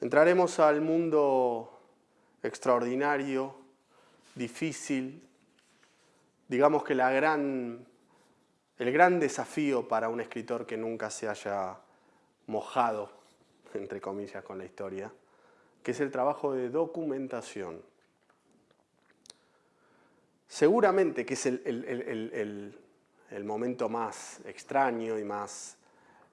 Entraremos al mundo extraordinario, difícil, digamos que el gran desafío para un escritor que nunca se haya mojado, entre comillas, con la historia, que es el trabajo de documentación. Seguramente que es el, momento más extraño y más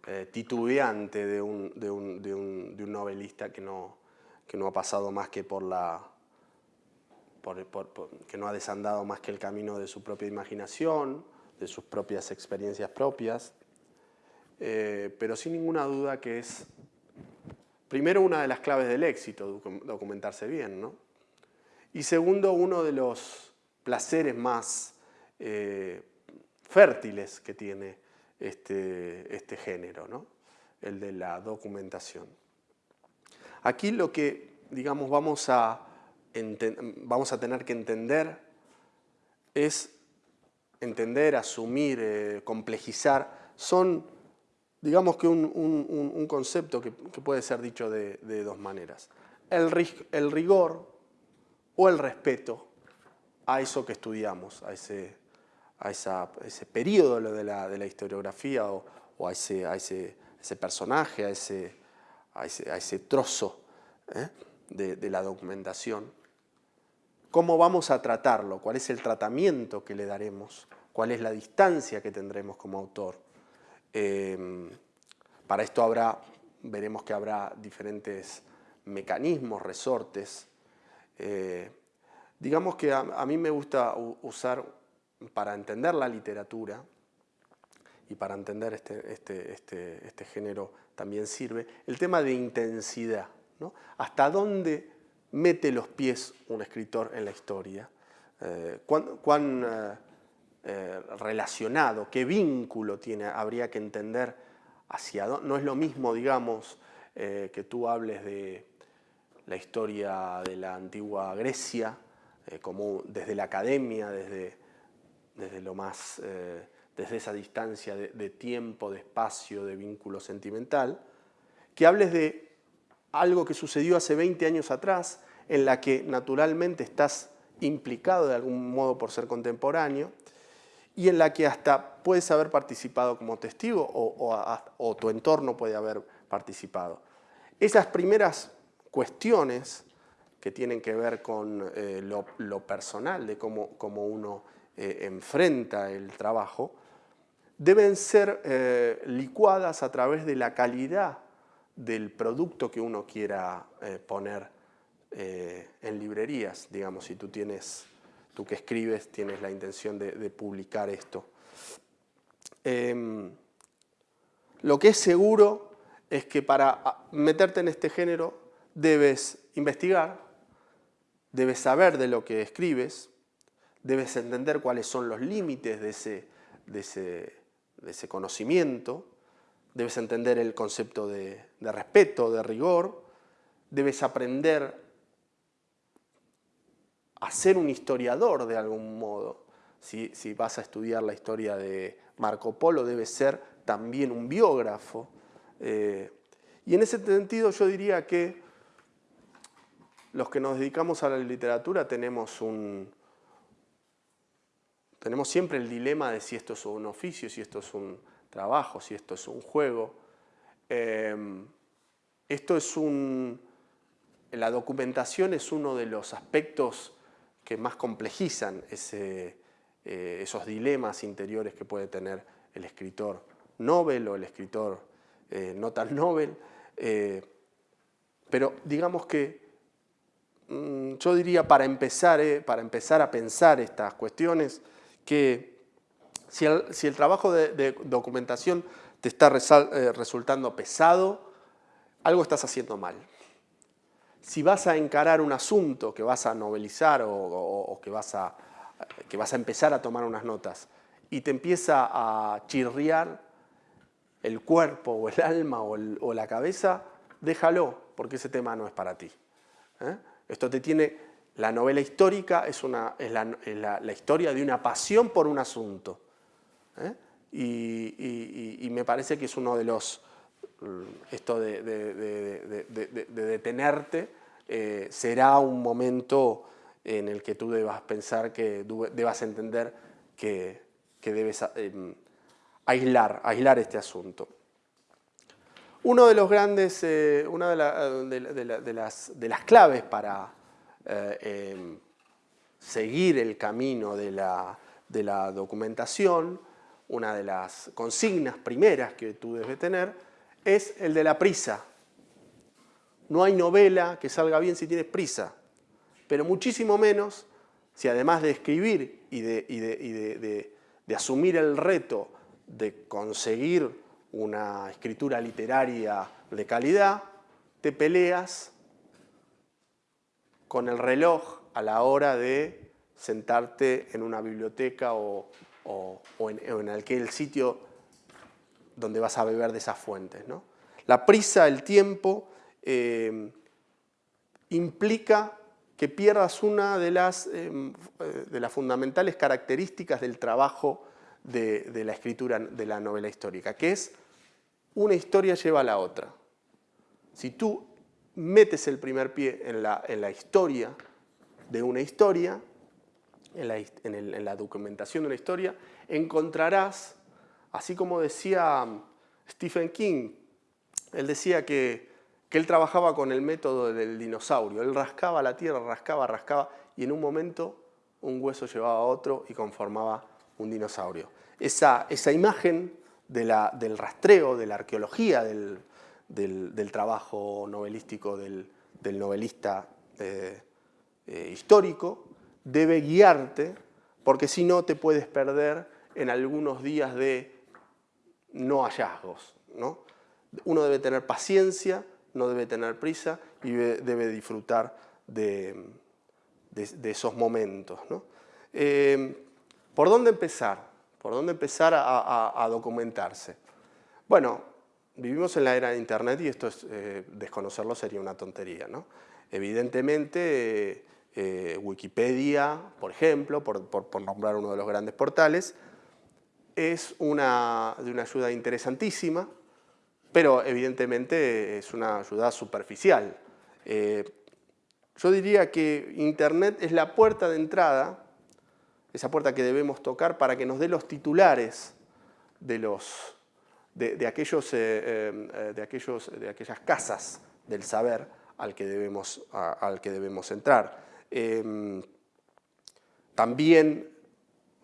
eh, titubeante de un, de, un, de, un, novelista que no, que no ha pasado más que por la... que no ha desandado más que el camino de su propia imaginación, de sus propias experiencias propias, eh, pero sin ninguna duda que es, primero, una de las claves del éxito, documentarse bien, ¿no? Y segundo, uno de los placeres más eh, fértiles que tiene este, este género, ¿no? el de la documentación. Aquí lo que, digamos, vamos a, vamos a tener que entender es entender, asumir, eh, complejizar, son, digamos que un, concepto que, puede ser dicho de, dos maneras. El, el rigor o el respeto a eso que estudiamos, a ese, a ese periodo de la, historiografía o, a, ese, personaje, a ese, trozo ¿eh? de, la documentación. ¿Cómo vamos a tratarlo? ¿Cuál es el tratamiento que le daremos? ¿Cuál es la distancia que tendremos como autor? Eh, para esto habrá, veremos que habrá diferentes mecanismos, resortes, eh, Digamos que a, mí me gusta usar, para entender la literatura, y para entender este, este, este, este, género también sirve, el tema de intensidad. ¿no? ¿Hasta dónde mete los pies un escritor en la historia? Eh, ¿Cuán, eh, eh, relacionado, qué vínculo tiene, habría que entender hacia dónde? No es lo mismo, digamos, que tú hables de la historia de la antigua Grecia como desde la academia, desde, desde, lo más, eh, desde esa distancia de, tiempo, de espacio, de vínculo sentimental, que hables de algo que sucedió hace 20 años atrás, en la que naturalmente estás implicado de algún modo por ser contemporáneo, y en la que hasta puedes haber participado como testigo o, tu entorno puede haber participado. Esas primeras cuestiones que tienen que ver con eh, lo, personal, de cómo uno eh, enfrenta el trabajo, deben ser eh, licuadas a través de la calidad del producto que uno quiera poner en librerías. Digamos, si tú tienes, tú que escribes, tienes la intención de, publicar esto. Em, lo que es seguro es que para meterte en este género debes investigar, debes saber de lo que escribes, debes entender cuáles son los límites de ese, de ese, conocimiento, debes entender el concepto de, respeto, de rigor, debes aprender a ser un historiador de algún modo. Si, vas a estudiar la historia de Marco Polo, debes ser también un biógrafo. Eh, y en ese sentido yo diría que los que nos dedicamos a la literatura tenemos un... Tenemos siempre el dilema de si esto es un oficio, si esto es un trabajo, si esto es un juego. Em, esto es un... La documentación es uno de los aspectos que más complejizan eh, esos dilemas interiores que puede tener el escritor Nobel o el escritor eh, no tan Nobel. Eh, pero digamos que Mm, yo diría para empezar, para empezar a pensar estas cuestiones, que si el, trabajo de, documentación te está eh, resultando pesado, algo estás haciendo mal. Si vas a encarar un asunto que vas a novelizar o, que, vas a, que vas a empezar a tomar unas notas y te empieza a chirriar el cuerpo o el alma o, la cabeza, déjalo, porque ese tema no es para ti. ¿eh? Esto te tiene, la novela histórica es, una, es, la, historia de una pasión por un asunto. ¿eh? Y, me parece que es uno de los, esto de, detenerte eh, será un momento en el que tú debas pensar, que debas entender que, debes em, aislar, aislar este asunto. Uno de los grandes, eh, una de, las, claves para eh, em, seguir el camino de la, documentación, una de las consignas primeras que tú debes tener, es el de la prisa. No hay novela que salga bien si tienes prisa, pero muchísimo menos si además de escribir y de, de asumir el reto de conseguir una escritura literaria de calidad, te peleas con el reloj a la hora de sentarte en una biblioteca o, en, aquel sitio donde vas a beber de esas fuentes. La prisa, el tiempo, eh, implica que pierdas una de las, eh, de las fundamentales características del trabajo de, de, la escritura de la novela histórica, que es una historia lleva a la otra. Si tú metes el primer pie en la, en la historia de una historia, en la, en la, documentación de una historia, encontrarás, así como decía Stephen King, él decía que, que él trabajaba con el método del dinosaurio, él rascaba la tierra, rascaba, rascaba, y en un momento un hueso llevaba a otro y conformaba un dinosaurio. Esa, esa imagen del rastreo, de la arqueología del, trabajo novelístico del, novelista eh, eh, histórico, debe guiarte, porque si no te puedes perder en algunos días de no hallazgos. ¿no? Uno debe tener paciencia, no debe tener prisa y debe, disfrutar de, esos momentos. Eh, ¿Por dónde empezar? ¿Por dónde empezar a, documentarse? Bueno, vivimos en la era de Internet y esto es, eh, desconocerlo sería una tontería. ¿no? Evidentemente, eh, Wikipedia, por ejemplo, por, nombrar uno de los grandes portales, es una, de una ayuda interesantísima, pero evidentemente es una ayuda superficial. Eh, yo diría que Internet es la puerta de entrada esa puerta que debemos tocar para que nos dé los titulares de, los, de, aquellos, eh, eh, de, aquellos, de aquellas casas del saber al que debemos, al que debemos entrar. Em, también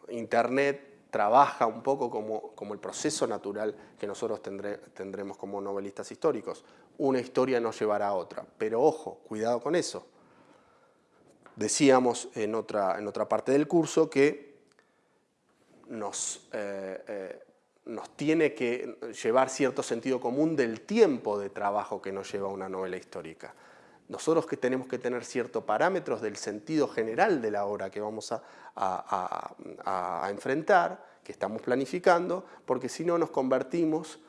Internet trabaja un poco como, como, el proceso natural que nosotros tendremos como novelistas históricos. Una historia nos llevará a otra, pero ojo, cuidado con eso. Decíamos en otra, en otra parte del curso que nos, eh, nos tiene que llevar cierto sentido común del tiempo de trabajo que nos lleva una novela histórica. Nosotros que tenemos que tener ciertos parámetros del sentido general de la obra que vamos a, enfrentar, que estamos planificando, porque si no nos convertimos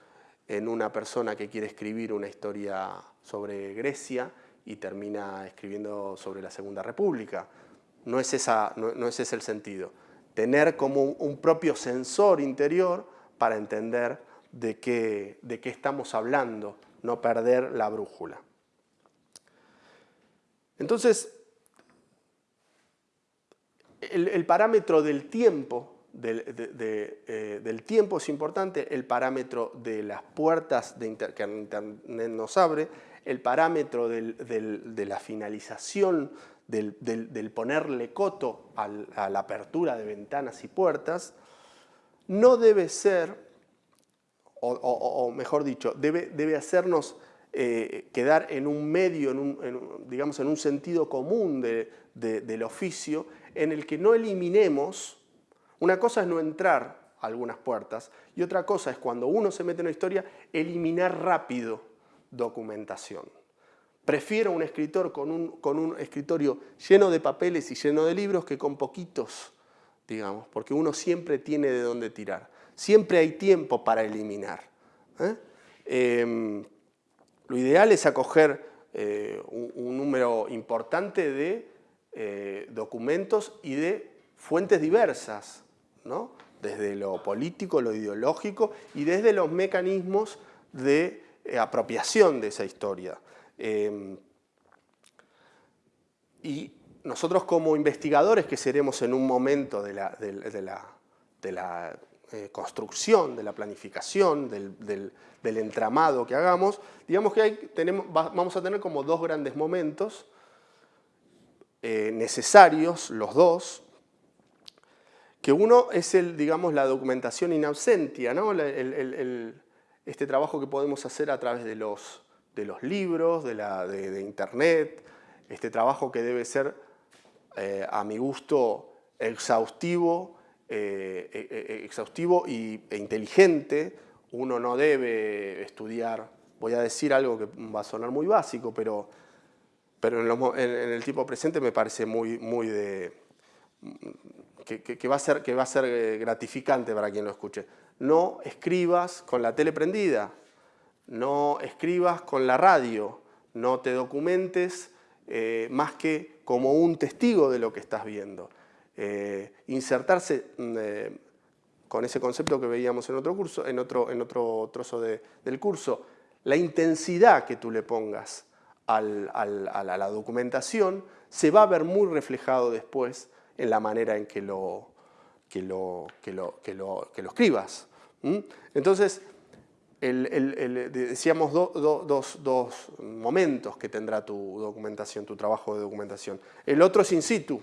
en una persona que quiere escribir una historia sobre Grecia y termina escribiendo sobre la Segunda República. No es, no, es ese el sentido. Tener como un, propio sensor interior para entender de qué, de qué estamos hablando, no perder la brújula. Entonces, el, parámetro del tiempo, eh, del, tiempo es importante, el parámetro de las puertas de que Internet nos abre, el parámetro de la finalización, del, ponerle coto a la apertura de ventanas y puertas, no debe ser, o, mejor dicho, debe, hacernos eh, quedar en un medio, en un, digamos, en un sentido común del oficio, en el que no eliminemos, una cosa es no entrar a algunas puertas, y otra cosa es cuando uno se mete en una historia, eliminar rápido documentación. Prefiero un escritor con un, con un escritorio lleno de papeles y lleno de libros que con poquitos, digamos, porque uno siempre tiene de dónde tirar. Siempre hay tiempo para eliminar. ¿eh? Em, lo ideal es acoger eh, un, número importante de eh, documentos y de fuentes diversas, desde lo político, lo ideológico y desde los mecanismos de apropiación de esa historia. y nosotros como investigadores que seremos en un momento de la, de la eh, construcción, de la planificación, del, entramado que hagamos, digamos que hay, tenemos, vamos a tener como dos grandes momentos eh, necesarios, los dos, que uno es el, digamos, la documentación in absentia, ¿no? este trabajo que podemos hacer a través de los, de los libros, de, la, de, internet, este trabajo que debe ser, eh, a mi gusto, exhaustivo, eh, eh, exhaustivo y, e inteligente, uno no debe estudiar, voy a decir algo que va a sonar muy básico, pero, pero en, el tipo presente me parece muy, muy de... Que, va a ser, que va a ser gratificante para quien lo escuche. No escribas con la tele prendida, no escribas con la radio, no te documentes más que como un testigo de lo que estás viendo. Eh, insertarse mm, eh, con ese concepto que veíamos en otro, curso, en otro, en otro trozo del curso, la intensidad que tú le pongas a la documentación se va a ver muy reflejado después en la manera en que lo, que lo, que lo, que lo, escribas. Entonces, decíamos dos momentos que tendrá tu documentación, tu trabajo de documentación. El otro es in situ,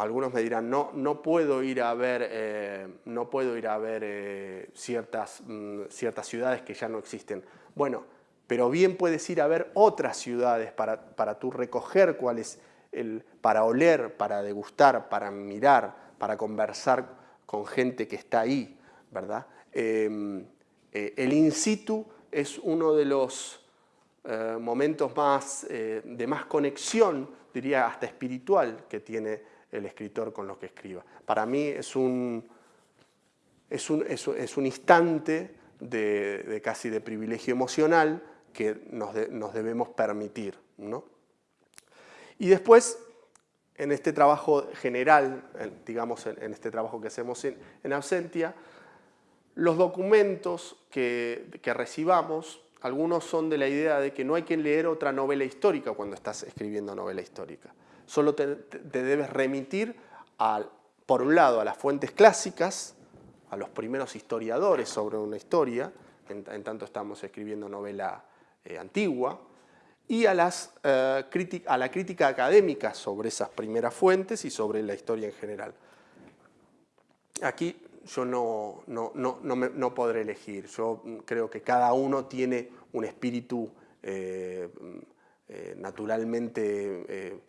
algunos me dirán, no, puedo ir a ver, eh, no puedo ir a ver eh, ciertas, mm, ciertas ciudades que ya no existen. Bueno, pero bien puedes ir a ver otras ciudades para, para tú recoger cuál es el, para oler, para degustar, para mirar, para conversar con gente que está ahí, ¿verdad? Em, eh, el in situ es uno de los momentos más, de más conexión, diría hasta espiritual, que tiene el escritor con lo que escriba. Para mí es un, es un, es, instante de, casi de privilegio emocional que nos, nos debemos permitir. ¿no? Y después, en este trabajo general, digamos en, este trabajo que hacemos en, en Absentia, los documentos que, que, recibamos, algunos son de la idea de que no hay que leer otra novela histórica cuando estás escribiendo novela histórica. Solo te, debes remitir, por un lado, a las fuentes clásicas, a los primeros historiadores sobre una historia, en, tanto estamos escribiendo novela eh, antigua, y a, las, eh, a la crítica académica sobre esas primeras fuentes y sobre la historia en general. Aquí yo no, no, no, no podré elegir, yo creo que cada uno tiene un espíritu eh, naturalmente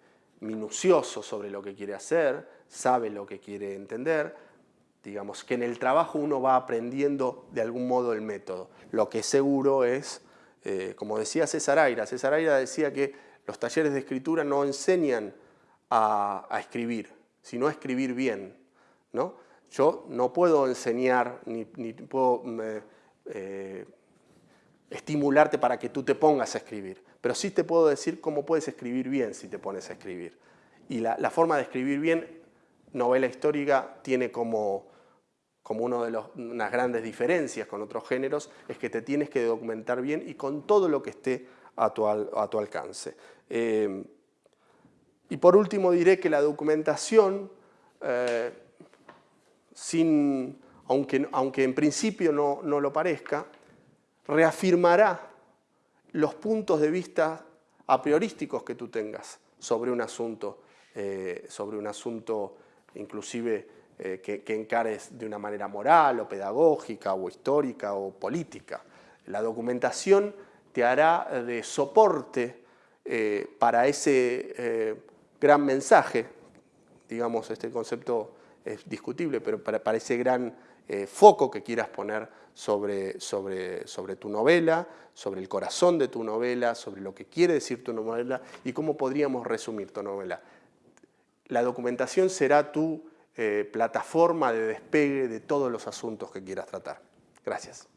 minucioso sobre lo que quiere hacer, sabe lo que quiere entender, digamos que en el trabajo uno va aprendiendo de algún modo el método. Lo que seguro es, eh, como decía César Aira, César Aira decía que los talleres de escritura no enseñan a, escribir, sino a escribir bien. ¿no? Yo no puedo enseñar ni, puedo eh, eh, estimularte para que tú te pongas a escribir pero sí te puedo decir cómo puedes escribir bien si te pones a escribir. Y la, forma de escribir bien, novela histórica, tiene como, como una de las unas grandes diferencias con otros géneros, es que te tienes que documentar bien y con todo lo que esté a tu, alcance. Eh, y por último diré que la documentación, sin, aunque, aunque en principio no, no lo parezca, reafirmará los puntos de vista a priorísticos que tú tengas sobre un asunto, eh, sobre un asunto inclusive eh, que, encares de una manera moral o pedagógica o histórica o política. La documentación te hará de soporte eh, para ese gran mensaje, digamos, este concepto es discutible, pero para, ese gran foco que quieras poner sobre, sobre, sobre tu novela, sobre el corazón de tu novela, sobre lo que quiere decir tu novela y cómo podríamos resumir tu novela. La documentación será tu eh, plataforma de despegue de todos los asuntos que quieras tratar. Gracias.